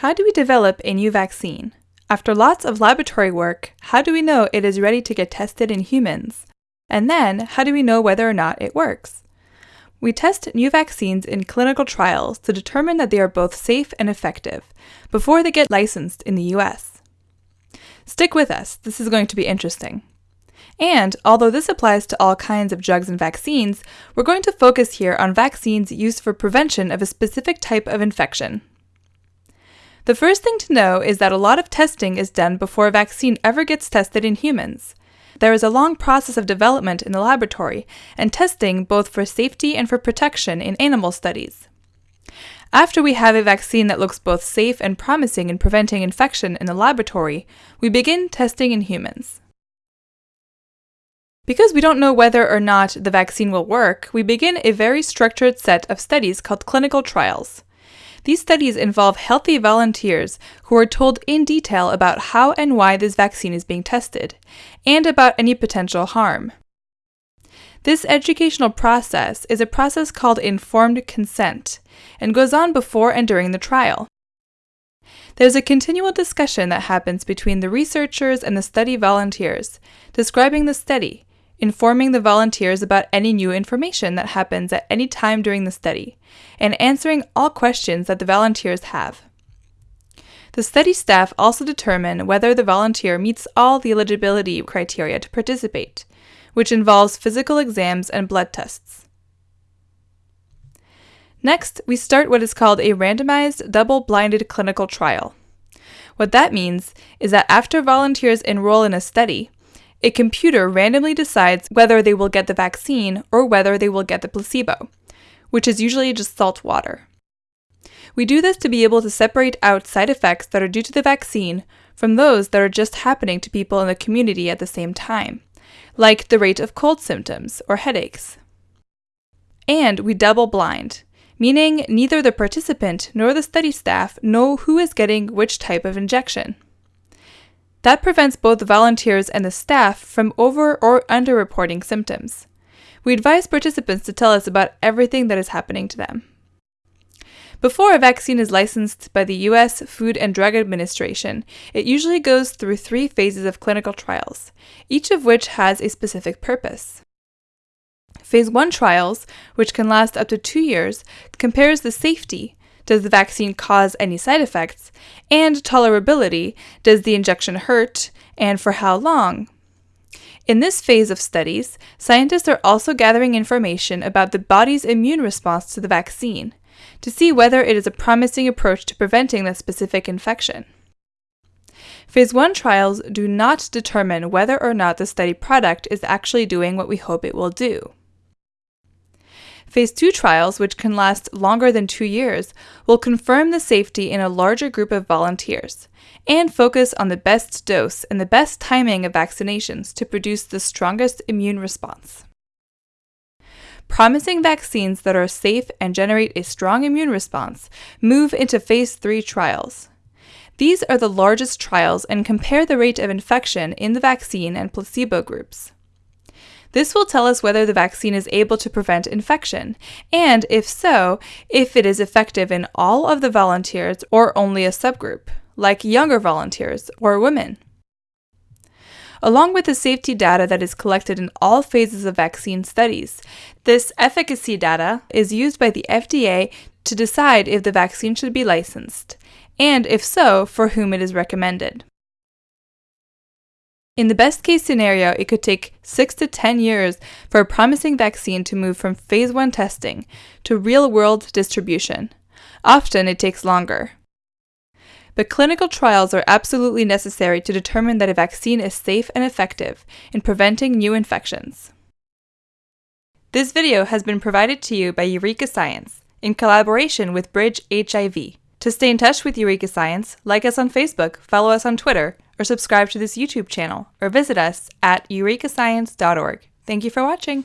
How do we develop a new vaccine? After lots of laboratory work, how do we know it is ready to get tested in humans? And then, how do we know whether or not it works? We test new vaccines in clinical trials to determine that they are both safe and effective before they get licensed in the US. Stick with us, this is going to be interesting. And although this applies to all kinds of drugs and vaccines, we're going to focus here on vaccines used for prevention of a specific type of infection. The first thing to know is that a lot of testing is done before a vaccine ever gets tested in humans. There is a long process of development in the laboratory and testing both for safety and for protection in animal studies. After we have a vaccine that looks both safe and promising in preventing infection in the laboratory, we begin testing in humans. Because we don't know whether or not the vaccine will work, we begin a very structured set of studies called clinical trials. These studies involve healthy volunteers who are told in detail about how and why this vaccine is being tested, and about any potential harm. This educational process is a process called informed consent and goes on before and during the trial. There's a continual discussion that happens between the researchers and the study volunteers, describing the study, informing the volunteers about any new information that happens at any time during the study, and answering all questions that the volunteers have. The study staff also determine whether the volunteer meets all the eligibility criteria to participate, which involves physical exams and blood tests. Next, we start what is called a randomized, double blinded clinical trial. What that means is that after volunteers enroll in a study, a computer randomly decides whether they will get the vaccine or whether they will get the placebo, which is usually just salt water. We do this to be able to separate out side effects that are due to the vaccine from those that are just happening to people in the community at the same time, like the rate of cold symptoms or headaches. And we double blind, meaning neither the participant nor the study staff know who is getting which type of injection. That prevents both the volunteers and the staff from over or underreporting symptoms. We advise participants to tell us about everything that is happening to them. Before a vaccine is licensed by the US Food and Drug Administration, it usually goes through three phases of clinical trials, each of which has a specific purpose. Phase 1 trials, which can last up to two years, compares the safety, does the vaccine cause any side effects? And tolerability. Does the injection hurt? And for how long? In this phase of studies, scientists are also gathering information about the body's immune response to the vaccine to see whether it is a promising approach to preventing that specific infection. Phase 1 trials do not determine whether or not the study product is actually doing what we hope it will do. Phase 2 trials, which can last longer than two years, will confirm the safety in a larger group of volunteers and focus on the best dose and the best timing of vaccinations to produce the strongest immune response. Promising vaccines that are safe and generate a strong immune response move into Phase 3 trials. These are the largest trials and compare the rate of infection in the vaccine and placebo groups. This will tell us whether the vaccine is able to prevent infection, and if so, if it is effective in all of the volunteers or only a subgroup, like younger volunteers or women. Along with the safety data that is collected in all phases of vaccine studies, this efficacy data is used by the FDA to decide if the vaccine should be licensed, and if so, for whom it is recommended. In the best case scenario, it could take 6 to 10 years for a promising vaccine to move from phase 1 testing to real world distribution. Often it takes longer. But clinical trials are absolutely necessary to determine that a vaccine is safe and effective in preventing new infections. This video has been provided to you by Eureka Science in collaboration with Bridge HIV. To stay in touch with Eureka Science, like us on Facebook, follow us on Twitter, or subscribe to this YouTube channel, or visit us at eurekascience.org. Thank you for watching.